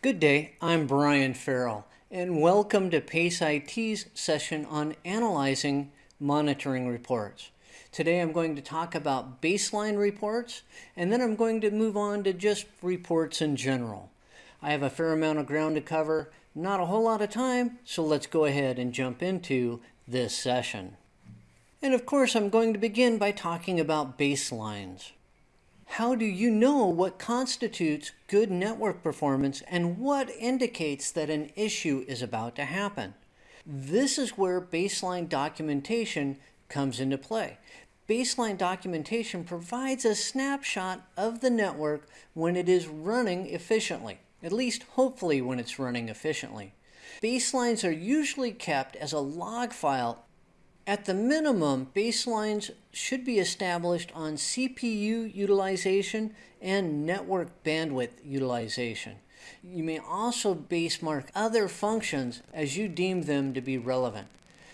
Good day, I'm Brian Farrell, and welcome to PACE IT's session on analyzing monitoring reports. Today I'm going to talk about baseline reports, and then I'm going to move on to just reports in general. I have a fair amount of ground to cover, not a whole lot of time, so let's go ahead and jump into this session. And of course, I'm going to begin by talking about baselines. How do you know what constitutes good network performance and what indicates that an issue is about to happen? This is where baseline documentation comes into play. Baseline documentation provides a snapshot of the network when it is running efficiently, at least hopefully when it's running efficiently. Baselines are usually kept as a log file at the minimum, baselines should be established on CPU utilization and network bandwidth utilization. You may also basemark other functions as you deem them to be relevant.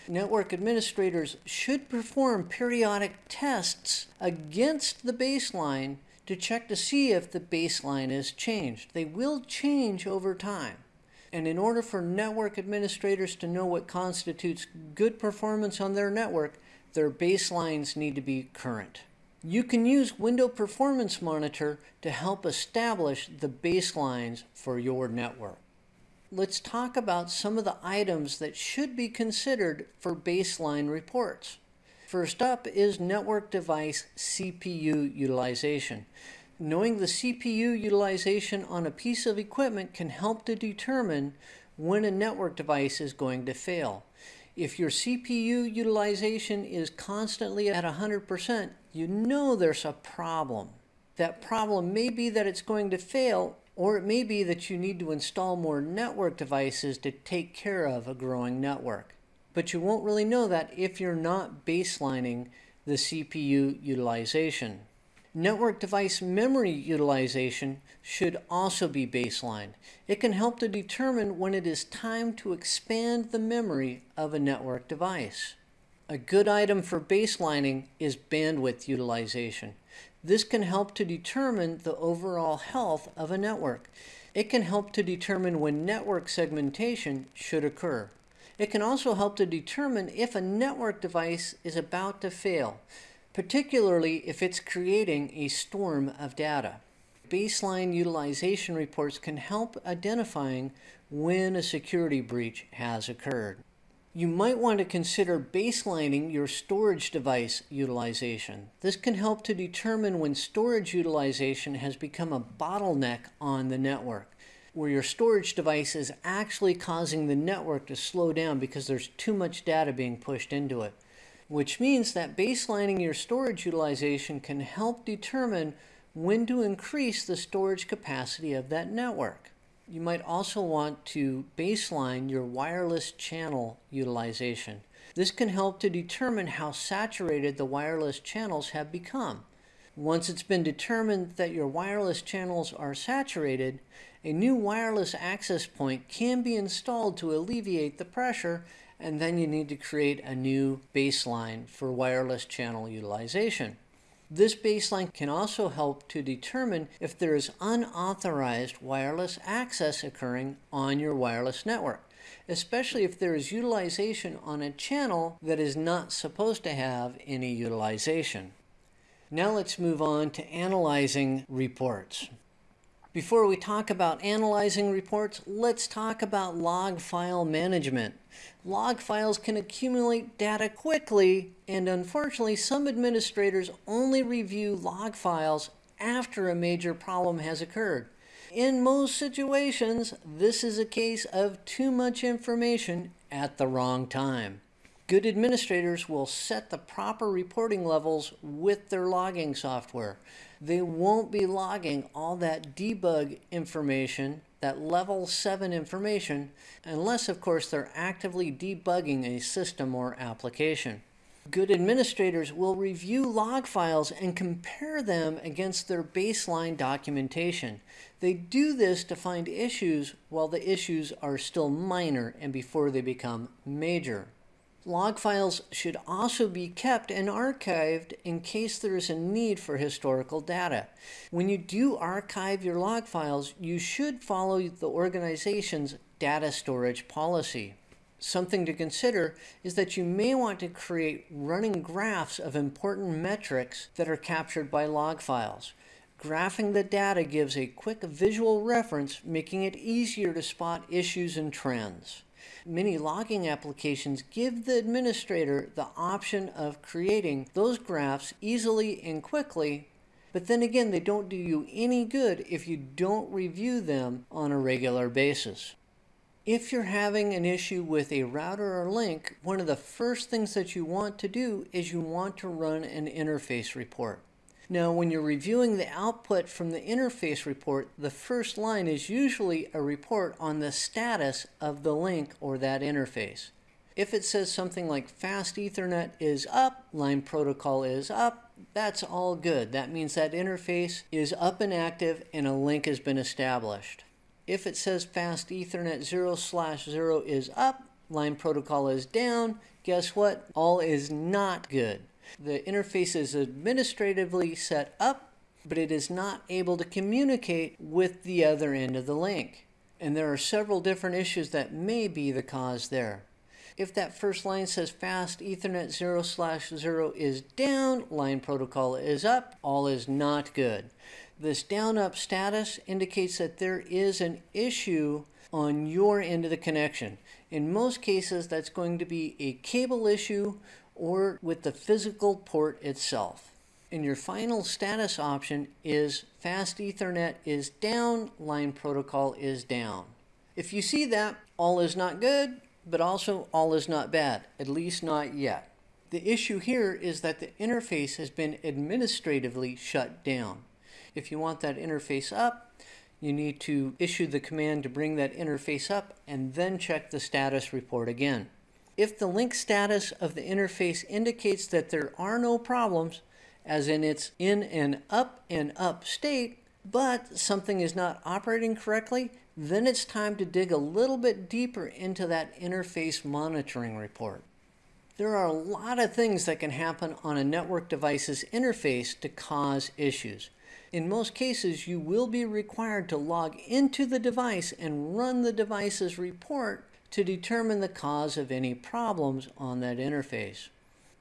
Network administrators should perform periodic tests against the baseline to check to see if the baseline has changed. They will change over time. And in order for network administrators to know what constitutes good performance on their network, their baselines need to be current. You can use Window Performance Monitor to help establish the baselines for your network. Let's talk about some of the items that should be considered for baseline reports. First up is network device CPU utilization. Knowing the CPU utilization on a piece of equipment can help to determine when a network device is going to fail. If your CPU utilization is constantly at 100%, you know there's a problem. That problem may be that it's going to fail, or it may be that you need to install more network devices to take care of a growing network. But you won't really know that if you're not baselining the CPU utilization. Network device memory utilization should also be baseline. It can help to determine when it is time to expand the memory of a network device. A good item for baselining is bandwidth utilization. This can help to determine the overall health of a network. It can help to determine when network segmentation should occur. It can also help to determine if a network device is about to fail particularly if it's creating a storm of data. Baseline utilization reports can help identifying when a security breach has occurred. You might want to consider baselining your storage device utilization. This can help to determine when storage utilization has become a bottleneck on the network, where your storage device is actually causing the network to slow down because there's too much data being pushed into it which means that baselining your storage utilization can help determine when to increase the storage capacity of that network. You might also want to baseline your wireless channel utilization. This can help to determine how saturated the wireless channels have become. Once it's been determined that your wireless channels are saturated, a new wireless access point can be installed to alleviate the pressure and then you need to create a new baseline for wireless channel utilization. This baseline can also help to determine if there is unauthorized wireless access occurring on your wireless network, especially if there is utilization on a channel that is not supposed to have any utilization. Now let's move on to analyzing reports. Before we talk about analyzing reports, let's talk about log file management. Log files can accumulate data quickly, and unfortunately, some administrators only review log files after a major problem has occurred. In most situations, this is a case of too much information at the wrong time. Good administrators will set the proper reporting levels with their logging software. They won't be logging all that debug information, that level 7 information, unless of course they're actively debugging a system or application. Good administrators will review log files and compare them against their baseline documentation. They do this to find issues while the issues are still minor and before they become major. Log files should also be kept and archived in case there is a need for historical data. When you do archive your log files, you should follow the organization's data storage policy. Something to consider is that you may want to create running graphs of important metrics that are captured by log files. Graphing the data gives a quick visual reference, making it easier to spot issues and trends. Many logging applications give the administrator the option of creating those graphs easily and quickly, but then again, they don't do you any good if you don't review them on a regular basis. If you're having an issue with a router or link, one of the first things that you want to do is you want to run an interface report. Now, when you're reviewing the output from the interface report, the first line is usually a report on the status of the link or that interface. If it says something like fast ethernet is up, line protocol is up, that's all good. That means that interface is up and active and a link has been established. If it says fast ethernet 0 slash 0 is up, line protocol is down, guess what? All is not good. The interface is administratively set up, but it is not able to communicate with the other end of the link. And there are several different issues that may be the cause there. If that first line says fast Ethernet 0 slash 0 is down, line protocol is up, all is not good. This down up status indicates that there is an issue on your end of the connection. In most cases, that's going to be a cable issue or with the physical port itself. And your final status option is fast Ethernet is down, line protocol is down. If you see that, all is not good, but also all is not bad, at least not yet. The issue here is that the interface has been administratively shut down. If you want that interface up, you need to issue the command to bring that interface up and then check the status report again. If the link status of the interface indicates that there are no problems, as in it's in an up and up state, but something is not operating correctly, then it's time to dig a little bit deeper into that interface monitoring report. There are a lot of things that can happen on a network device's interface to cause issues. In most cases, you will be required to log into the device and run the device's report to determine the cause of any problems on that interface.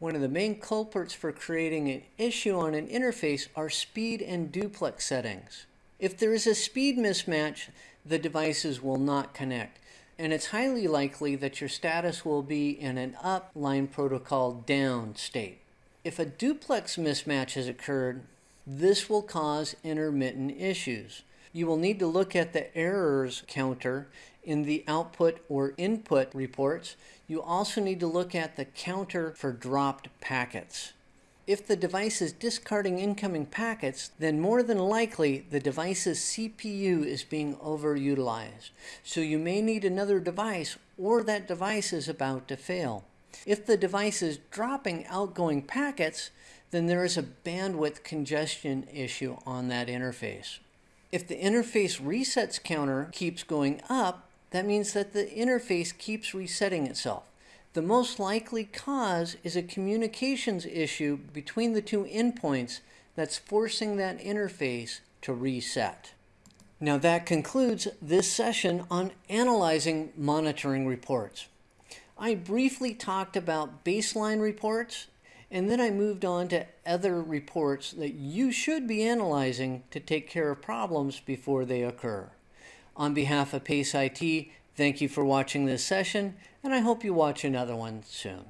One of the main culprits for creating an issue on an interface are speed and duplex settings. If there is a speed mismatch, the devices will not connect. And it's highly likely that your status will be in an up line protocol down state. If a duplex mismatch has occurred, this will cause intermittent issues. You will need to look at the errors counter in the output or input reports, you also need to look at the counter for dropped packets. If the device is discarding incoming packets, then more than likely the device's CPU is being overutilized. So you may need another device or that device is about to fail. If the device is dropping outgoing packets, then there is a bandwidth congestion issue on that interface. If the interface resets counter keeps going up, that means that the interface keeps resetting itself. The most likely cause is a communications issue between the two endpoints that's forcing that interface to reset. Now that concludes this session on analyzing monitoring reports. I briefly talked about baseline reports and then I moved on to other reports that you should be analyzing to take care of problems before they occur. On behalf of PACE IT, thank you for watching this session, and I hope you watch another one soon.